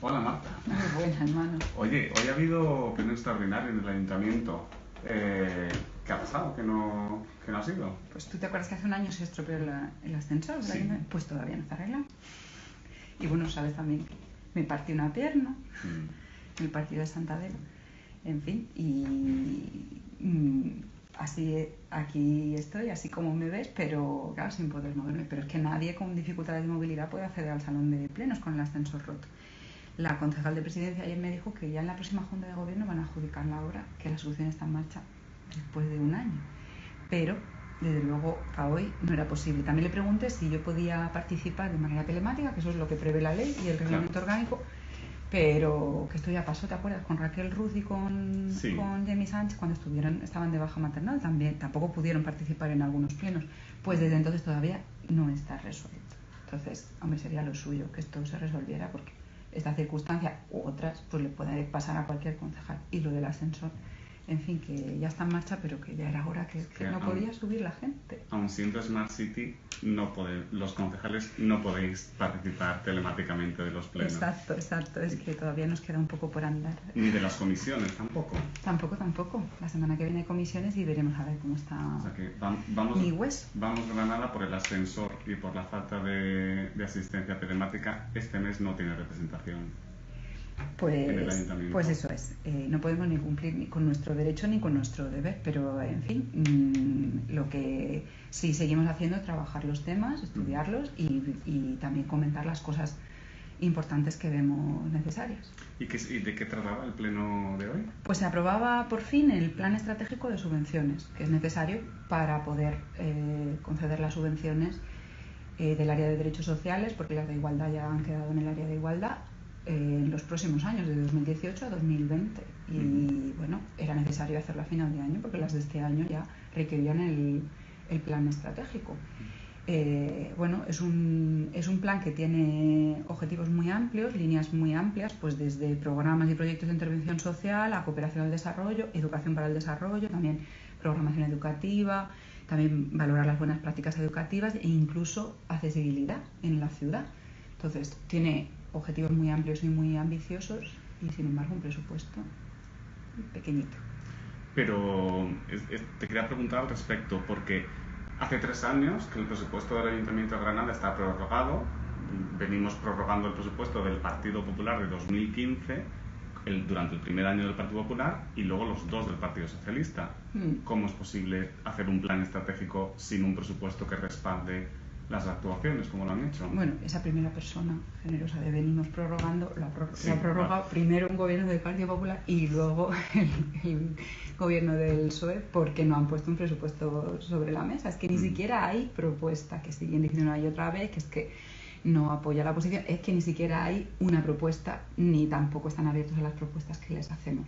Hola Marta. Muy buena, hermano. Oye, hoy ha habido pleno extraordinario en el ayuntamiento. Eh, ¿Qué ha pasado? ¿Que no, que no ha sido? Pues tú te acuerdas que hace un año se estropeó la- el ascensor, Sí. pues todavía no está arreglado. Y bueno, sabes también que me partí una pierna, Mm. el partido de Santadero, en fin, y mm, así aquí estoy, así como me ves, pero claro, sin poder moverme. Pero es que nadie con dificultades de movilidad puede acceder al salón de plenos con el ascensor roto. La concejal de presidencia ayer me dijo que ya en la próxima Junta de Gobierno van a adjudicar la obra, que la solución está en marcha después de un año. Pero, desde luego, para hoy no era posible. También le pregunté si yo podía participar de manera telemática, que eso es lo que prevé la ley y el reglamento orgánico, pero que esto ya pasó, ¿te acuerdas? Con Raquel Ruz y con, Sí. con Jamie Sánchez, cuando estuvieron, estaban de baja maternal, también tampoco pudieron participar en algunos plenos. Pues desde entonces todavía no está resuelto. Entonces, hombre, sería lo suyo que esto se resolviera, porque esta circunstancia u otras, pues le puede pasar a cualquier concejal. Y lo del ascensor, en fin, que ya está en marcha, pero que ya era hora que, que Que no aún- podía subir la gente. Aun siendo Smart City, no pode- los concejales no podéis participar telemáticamente de los plenos. Exacto, exacto. Es que todavía nos queda un poco por andar. Ni de las comisiones tampoco. Tampoco, tampoco. La semana que viene hay comisiones y veremos a ver cómo está O sea que vam- vamos, mi hueso. vamos Granada por el ascensor y por la falta de, de asistencia telemática. Este mes no tiene representación. Pues, pues eso es. Eh, no podemos ni cumplir ni con nuestro derecho ni con nuestro deber, pero en fin, mm, lo que sí seguimos haciendo es trabajar los temas, estudiarlos y, y también comentar las cosas importantes que vemos necesarias. ¿Y, qué, ¿Y de qué trataba el pleno de hoy? Pues se aprobaba por fin el plan estratégico de subvenciones, que es necesario para poder eh, conceder las subvenciones eh, del área de derechos sociales, porque las de igualdad ya han quedado en el área de igualdad, en los próximos años, de 2018 a 2020. Y bueno, era necesario hacerlo a final de año, porque las de este año ya requerían el, el plan estratégico. Eh, bueno, es un, es un plan que tiene objetivos muy amplios, líneas muy amplias, pues desde programas y proyectos de intervención social a cooperación al desarrollo, educación para el desarrollo, también programación educativa, también valorar las buenas prácticas educativas e incluso accesibilidad en la ciudad. Entonces, tiene objetivos muy amplios y muy ambiciosos y sin embargo un presupuesto pequeñito. Pero es- es- te quería preguntar al respecto, porque hace tres años que el presupuesto del Ayuntamiento de Granada está prorrogado. Venimos prorrogando el presupuesto del Partido Popular de 2015 el- durante el primer año del Partido Popular y luego los dos del Partido Socialista. Mm. ¿Cómo es posible hacer un plan estratégico sin un presupuesto que respalde las actuaciones, como lo han hecho? Bueno, esa primera persona generosa de venimos prorrogando, lo ha, pror- Sí, claro. primero un gobierno del Partido Popular y luego el, el gobierno del PSOE porque no han puesto un presupuesto sobre la mesa. Es que ni Mm. siquiera hay propuesta, que siguen diciendo una y otra vez, que es que no apoya la oposición, es que ni siquiera hay una propuesta ni tampoco están abiertos a las propuestas que les hacemos.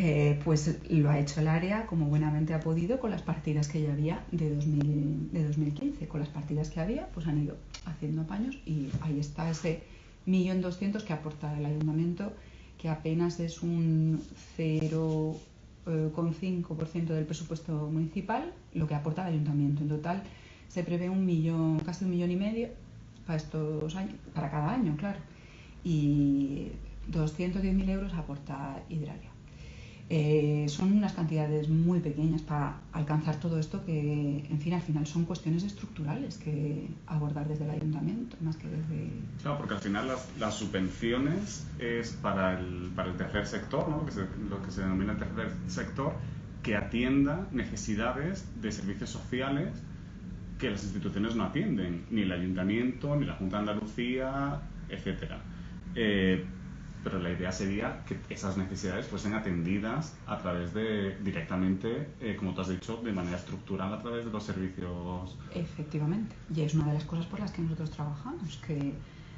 Eh, pues lo ha hecho el área como buenamente ha podido con las partidas que ya había de, 2000 de 2015. Con las partidas que había, pues han ido haciendo apaños y ahí está ese millón doscientos que aporta el ayuntamiento, que apenas es un 0,5% del presupuesto municipal, lo que aporta el ayuntamiento. En total se prevé un millón, casi un millón y medio para estos años, para cada año, claro. Y 210.000 euros aporta Hidralia. Eh, son unas cantidades muy pequeñas para alcanzar todo esto que, en fin, al final son cuestiones estructurales que abordar desde el ayuntamiento, más que desde... Claro, porque al final las, las subvenciones es para el, para el tercer sector, ¿no? lo, que se, lo que se denomina el tercer sector, que atienda necesidades de servicios sociales que las instituciones no atienden, ni el ayuntamiento, ni la Junta de Andalucía, etc. pero la idea sería que esas necesidades fuesen atendidas a través de, directamente, eh, como tú has dicho, de manera estructural a través de los servicios. Efectivamente, y es una de las cosas por las que nosotros trabajamos, que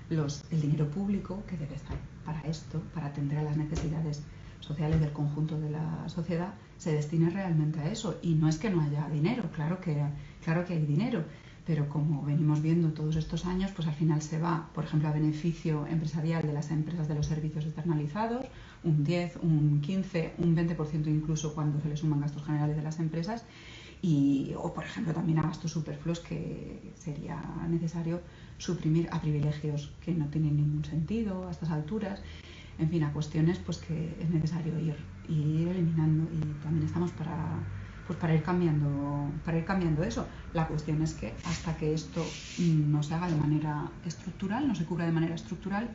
los, el dinero público que debe estar para esto, para atender a las necesidades sociales del conjunto de la sociedad, se destine realmente a eso. Y no es que no haya dinero, claro que, claro que hay dinero, pero como venimos viendo todos estos años, pues al final se va, por ejemplo, a beneficio empresarial de las empresas de los servicios externalizados, un 10, un 15, un 20% incluso cuando se le suman gastos generales de las empresas, Y, o, por ejemplo, también a gastos superfluos que sería necesario suprimir a privilegios que no tienen ningún sentido a estas alturas. En fin, a cuestiones pues que es necesario ir, ir eliminando y también estamos para, pues para ir cambiando para ir cambiando eso. La cuestión es que hasta que esto no se haga de manera estructural, no se cubra de manera estructural,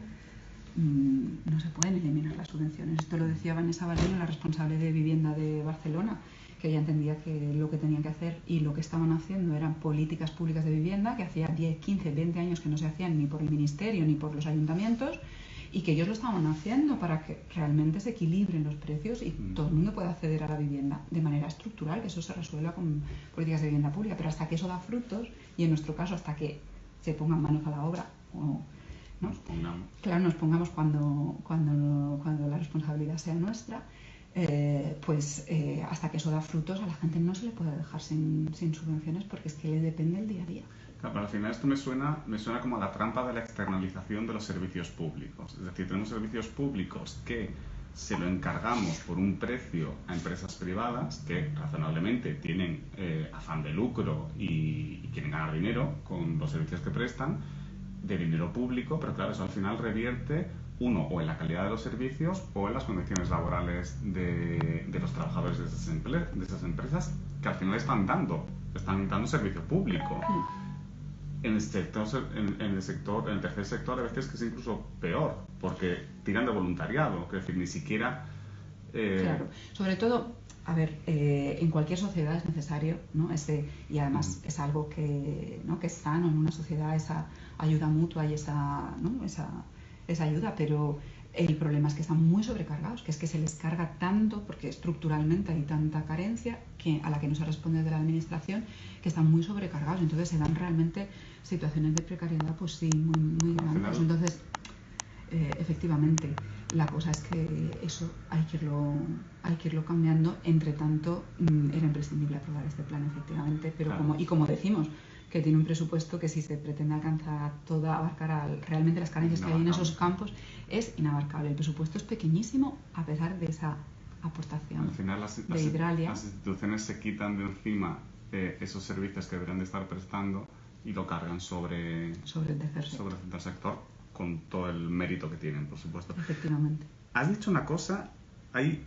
mm, no se pueden eliminar las subvenciones. Esto lo decía Vanessa Valero, la responsable de vivienda de Barcelona, que ella entendía que lo que tenían que hacer y lo que estaban haciendo eran políticas públicas de vivienda, que hacía 10, 15, 20 años que no se hacían ni por el Ministerio ni por los ayuntamientos, y que ellos lo estaban haciendo para que realmente se equilibren los precios y mm. todo el mundo pueda acceder a la vivienda de manera estructural, que eso se resuelva con políticas de vivienda pública, pero hasta que eso da frutos, y en nuestro caso hasta que se pongan manos a la obra, o, Nos pongamos. Claro, nos pongamos cuando, cuando, cuando la responsabilidad sea nuestra, eh, pues eh, hasta que eso da frutos a la gente no se le puede dejar sin, subvenciones porque es que le depende el día a día. Claro, pero al final esto me suena, me suena como a la trampa de la externalización de los servicios públicos. Es decir, tenemos servicios públicos que se lo encargamos por un precio a empresas privadas que razonablemente tienen eh, afán de lucro y, quieren ganar dinero con los servicios que prestan de dinero público, pero claro, eso al final revierte uno, o en la calidad de los servicios o en las condiciones laborales de, los trabajadores de esas, de esas, empresas que al final están dando, están dando servicio público. En el, sector, en, el sector, en el tercer sector a veces que es incluso peor, porque tiran de voluntariado, que decir, ni siquiera... Eh, claro, sobre todo, a ver, eh, en cualquier sociedad es necesario, ¿no? Ese, y además es algo que, ¿no? que es sano en una sociedad, esa ayuda mutua y esa, ¿no? esa esa ayuda, pero el problema es que están muy sobrecargados, que es que se les carga tanto, porque estructuralmente hay tanta carencia que, a la que no se responde de la administración, que están muy sobrecargados. Entonces se dan realmente situaciones de precariedad, pues sí, muy, muy grandes. Entonces, eh, efectivamente, la cosa es que eso hay que irlo, hay que irlo cambiando. Entre tanto, mm, era imprescindible aprobar este plan, efectivamente, pero como, y como decimos, que tiene un presupuesto que si se pretende alcanzar toda, abarcar realmente las carencias que hay en esos campos, es inabarcable. El presupuesto es pequeñísimo a pesar de esa aportación Al final las, de Hidralia. Las instituciones se quitan de encima eh, esos servicios que deberían de estar prestando y lo cargan sobre, sobre, el tercer sector. sobre el tercer sector con todo el mérito que tienen, por supuesto. Efectivamente. Has dicho una cosa, hay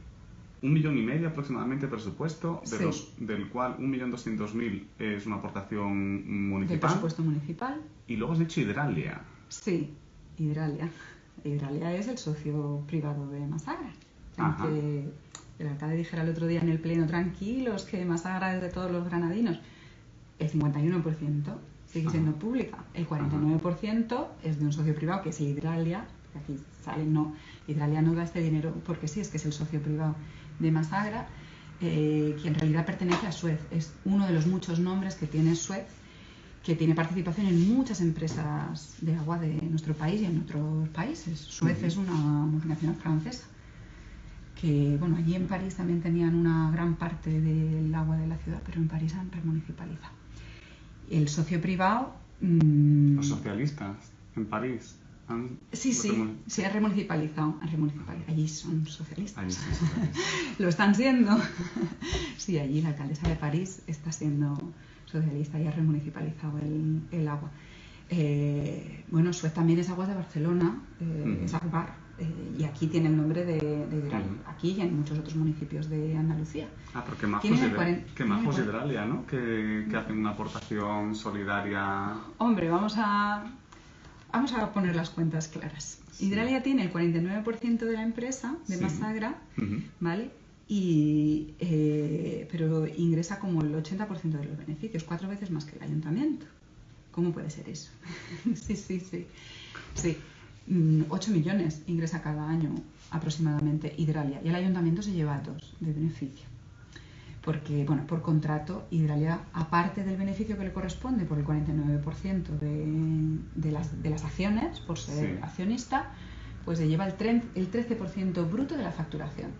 un millón y medio aproximadamente de presupuesto, de los, del cual un millón doscientos mil es una aportación municipal. De presupuesto municipal. Y luego has dicho Hidralia. Sí, Hidralia. Hidralia es el socio privado de Masagra. Aunque el alcalde dijera el otro día en el pleno, tranquilos, que Masagra es de todos los granadinos. El 51% sigue siendo pública. El 49% es de un socio privado, que es Hidralia. Aquí sale, no, Hidralia no da este dinero porque sí, es que es el socio privado de Masagra, eh, que en realidad pertenece a Suez. Es uno de los muchos nombres que tiene Suez, que tiene participación en muchas empresas de agua de nuestro país y en otros países. Suez es una multinacional francesa que, bueno, allí en París también tenían una gran parte del agua de la ciudad, pero en París han remunicipalizado. El socio privado... Mm, los socialistas en París. Sí, sí, se ha remunicipalizado, Allí son socialistas. Lo están siendo. sí, allí la alcaldesa de París está siendo socialista y ha remunicipalizado el, agua. Eh, bueno, Suez también es Aguas de Barcelona, eh, es Agbar, eh, y aquí tiene el nombre de, de aquí y en muchos otros municipios de Andalucía. Ah, porque más que más Hidralia, ¿no? Que, que hacen una aportación solidaria. Hombre, vamos a Vamos a poner las cuentas claras. Hidralia tiene el 49% de la empresa de Masagra, ¿vale? Y, eh, pero ingresa como el 80% de los beneficios, cuatro veces más que el ayuntamiento. ¿Cómo puede ser eso? sí, sí, sí. Sí, 8 mm, millones ingresa cada año aproximadamente Hidralia y el ayuntamiento se lleva dos de beneficio porque bueno, por contrato Hidralia, aparte del beneficio que le corresponde por el 49% de, de, las, de las acciones, por ser accionista, pues se lleva el, el 13% bruto de la facturación.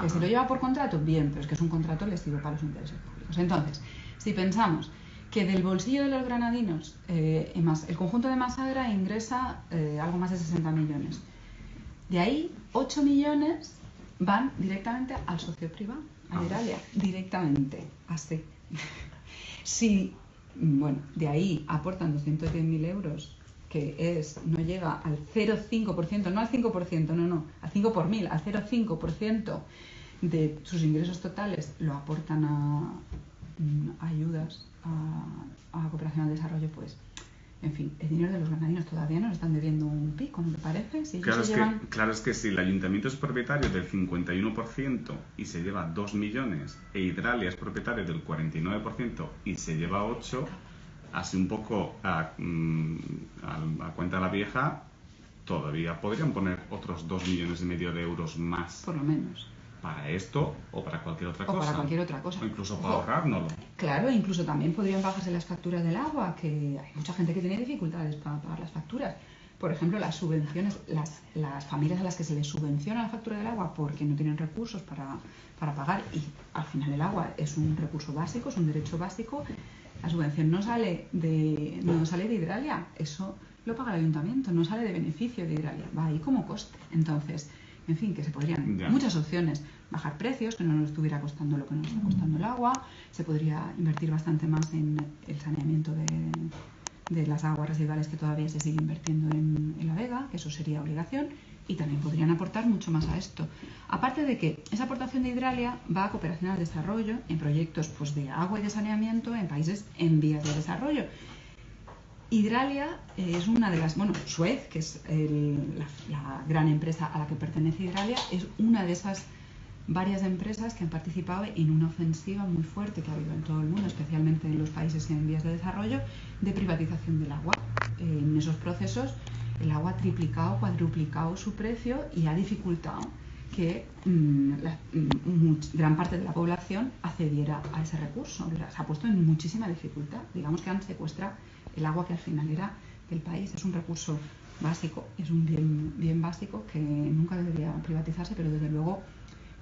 Que si lo lleva por contrato, bien, pero es que es un contrato lesivo para los intereses públicos. Entonces, si pensamos que del bolsillo de los granadinos, eh, el conjunto de Masagra ingresa eh, algo más de 60 millones. De ahí, 8 millones van directamente al socio privado a directamente, así. si, bueno, de ahí aportan 210.000 euros, que es, no llega al 0,5%, no al 5%, no, no, al 5 por mil, al 0,5% de sus ingresos totales lo aportan a, mm, ayudas a, a cooperación al desarrollo, pues en fin, el dinero de los granadinos todavía nos están debiendo un pico, ¿no te parece? claro, es que, claro, es que si el ayuntamiento es propietario del 51% y se lleva 2 millones e Hidralia es propietario del 49% y se lleva 8, así un poco a, mm, a, cuenta de la vieja, todavía podrían poner otros 2 millones y medio de euros más. Por lo menos para esto o para cualquier otra o cosa. para cualquier otra cosa. O incluso para ahorrárnoslo. Claro, incluso también podrían bajarse las facturas del agua, que hay mucha gente que tiene dificultades para pagar las facturas. Por ejemplo, las subvenciones, las, las familias a las que se les subvenciona la factura del agua porque no tienen recursos para, para pagar y al final el agua es un recurso básico, es un derecho básico, la subvención no sale de, no sale de Hidralia, eso lo paga el ayuntamiento, no sale de beneficio de Hidralia, va ahí como coste. Entonces, en fin, que se podrían, muchas opciones, bajar precios, que no nos estuviera costando lo que nos está costando el agua, se podría invertir bastante más en el saneamiento de, de las aguas residuales que todavía se sigue invirtiendo en, en, la Vega, que eso sería obligación, y también podrían aportar mucho más a esto. Aparte de que esa aportación de Hidralia va a cooperación al desarrollo en proyectos pues, de agua y de saneamiento en países en vías de desarrollo. Hidralia eh, es una de las, bueno, Suez, que es la, gran empresa a la que pertenece Hidralia, es una de esas varias empresas que han participado en una ofensiva muy fuerte que ha habido en todo el mundo, especialmente en los países en vías de desarrollo, de privatización del agua. en esos procesos el agua ha triplicado, cuadruplicado su precio y ha dificultado que mm, mm, gran parte de la población accediera a ese recurso. Se ha puesto en muchísima dificultad. Digamos que han secuestrado el agua que al final era del país. Es un recurso básico, es un bien, bien básico que nunca debería privatizarse, pero desde luego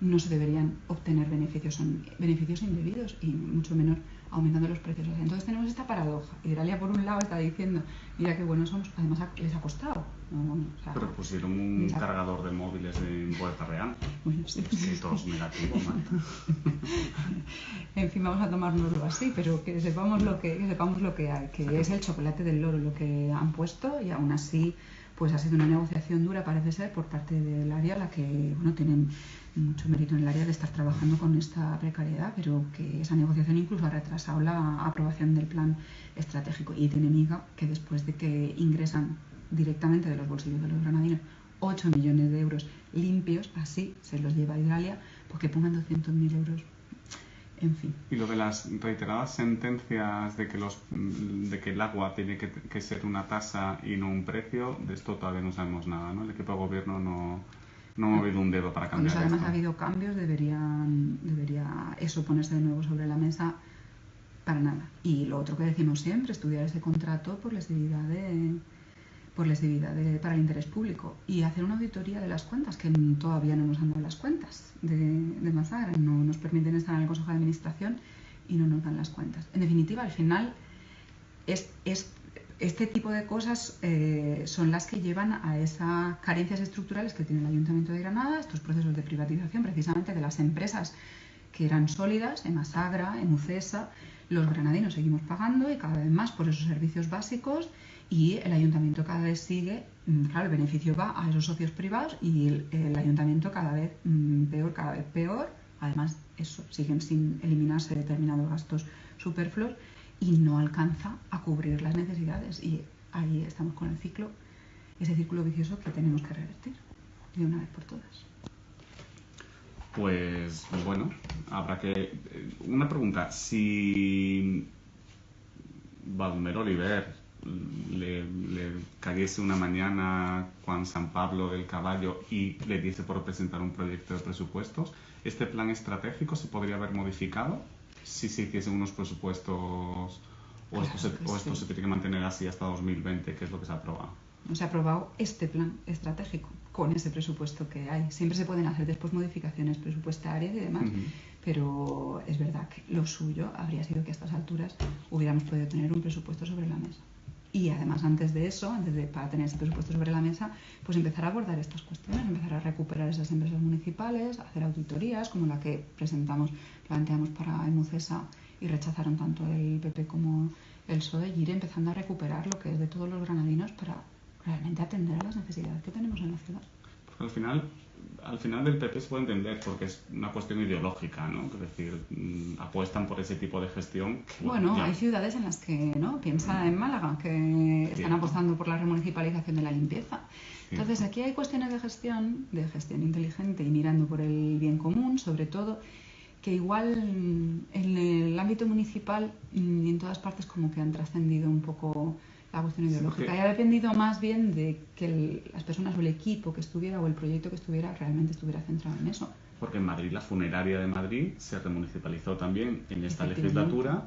no se deberían obtener beneficios, son beneficios indebidos y mucho menos aumentando los precios. Entonces tenemos esta paradoja. Hidralia por un lado está diciendo, mira qué buenos somos, además les ha costado. Pero pusieron un cargador de móviles en Puerta Real. Bueno, sí. Es todos negativos, En fin, vamos a tomárnoslo así, pero que sepamos lo que, que sepamos lo que hay, que es el chocolate del loro lo que han puesto y aún así pues ha sido una negociación dura, parece ser, por parte del área, la que bueno, tienen mucho mérito en el área de estar trabajando con esta precariedad, pero que esa negociación incluso ha retrasado la aprobación del plan estratégico. Y tiene miga que después de que ingresan directamente de los bolsillos de los granadinos 8 millones de euros limpios, así se los lleva Italia, porque pongan 200.000 euros en fin. Y lo de las reiteradas sentencias de que, los, de que el agua tiene que, ser una tasa y no un precio, de esto todavía no sabemos nada, ¿no? El equipo de gobierno no, no ha movido un dedo para cambiar Cuando además ha habido cambios, deberían, debería eso ponerse de nuevo sobre la mesa para nada. Y lo otro que decimos siempre, estudiar ese contrato por lesividad de por lesividad de, para el interés público y hacer una auditoría de las cuentas, que todavía no nos han dado las cuentas de, de Mazagra, no nos permiten estar en el Consejo de Administración y no nos dan las cuentas. En definitiva, al final, es, es este tipo de cosas eh, son las que llevan a esas carencias estructurales que tiene el Ayuntamiento de Granada, estos procesos de privatización precisamente de las empresas que eran sólidas, en Masagra, en Ucesa, los granadinos seguimos pagando y cada vez más por esos servicios básicos y el ayuntamiento cada vez sigue, mm, claro, el beneficio va a esos socios privados y el, ayuntamiento cada vez mm, peor, cada vez peor. Además, eso, siguen sin eliminarse determinados gastos superfluos y no alcanza a cubrir las necesidades. Y ahí estamos con el ciclo, ese círculo vicioso que tenemos que revertir de una vez por todas. Pues bueno, habrá que. Eh, una pregunta: si Balmer Oliver le, cayese una mañana Juan San Pablo del Caballo y le diese por presentar un proyecto de presupuestos, ¿este plan estratégico se podría haber modificado si se hiciesen unos presupuestos o, esto, se, tiene que mantener así hasta 2020, que es lo que se ha aprobado? No se ha aprobado este plan estratégico con ese presupuesto que hay. Siempre se pueden hacer después modificaciones presupuestarias y demás, pero es verdad que lo suyo habría sido que a estas alturas hubiéramos podido tener un presupuesto sobre la mesa. Y además, antes de eso, antes de para tener ese presupuesto sobre la mesa, pues empezar a abordar estas cuestiones, empezar a recuperar esas empresas municipales, hacer auditorías como la que presentamos, planteamos para Emucesa y rechazaron tanto el PP como el PSOE y ir empezando a recuperar lo que es de todos los granadinos para realmente atender a las necesidades que tenemos en la ciudad. Porque al final, al final del PP se puede entender porque es una cuestión ideológica, ¿no? Es decir, mm, apuestan por ese tipo de gestión. bueno, hay ciudades en las que, ¿no? Piensa en Málaga, que están apostando por la remunicipalización de la limpieza. Entonces, aquí hay cuestiones de gestión, de gestión inteligente y mirando por el bien común, sobre todo, que igual en el ámbito municipal y en todas partes como que han trascendido un poco la cuestión ideológica y ha dependido más bien de que las personas o el equipo que estuviera o el proyecto que estuviera realmente estuviera centrado en eso. Porque en Madrid, la funeraria de Madrid se remunicipalizó también en esta legislatura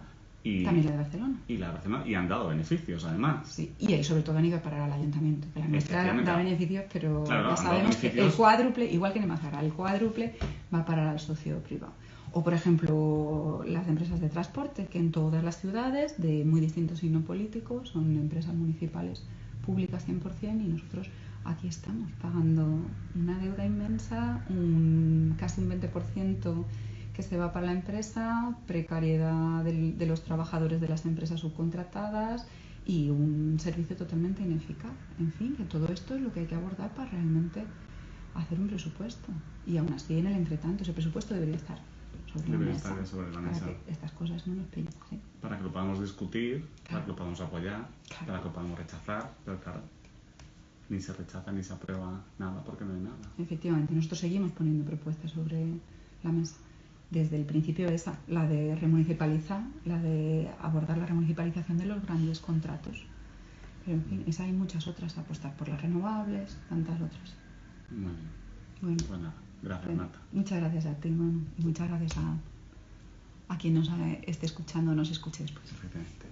y, También la de Barcelona. Y la de Barcelona. Y han dado beneficios, además. Sí, y sobre todo han ido para el ayuntamiento. Que la nuestra da beneficios, pero ya sabemos que el cuádruple, igual que en Mazara, el cuádruple va para el socio privado. O, por ejemplo, las empresas de transporte, que en todas las ciudades, de muy distintos signos políticos, son empresas municipales públicas 100% y nosotros aquí estamos pagando una deuda inmensa, un, casi un 20% que se va para la empresa, precariedad de los trabajadores de las empresas subcontratadas y un servicio totalmente ineficaz. En fin, que todo esto es lo que hay que abordar para realmente hacer un presupuesto. Y aún así, en el entretanto, ese presupuesto debería estar sobre la mesa. Estar sobre la mesa. Para que estas cosas no nos pillen. Para que lo podamos discutir, para que lo podamos apoyar, para que lo podamos rechazar, pero claro, ni se rechaza ni se aprueba nada porque no hay nada. Efectivamente, nosotros seguimos poniendo propuestas sobre la mesa desde el principio esa, la de remunicipalizar, la de abordar la remunicipalización de los grandes contratos. Pero en fin, esa hay muchas otras, apostar por las renovables, tantas otras. Muy bien. Bueno, pues gracias Marta. Muchas gracias a ti, y muchas gracias a, a quien nos esté escuchando o nos escuche después. Perfectamente.